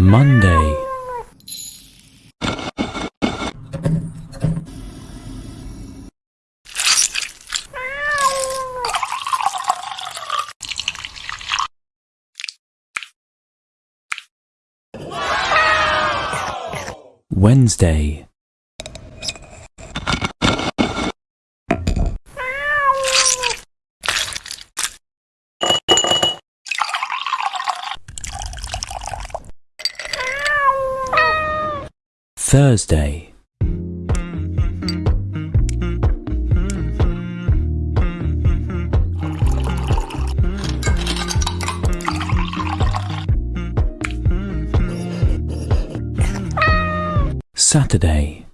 Monday, Wednesday, Thursday, Saturday,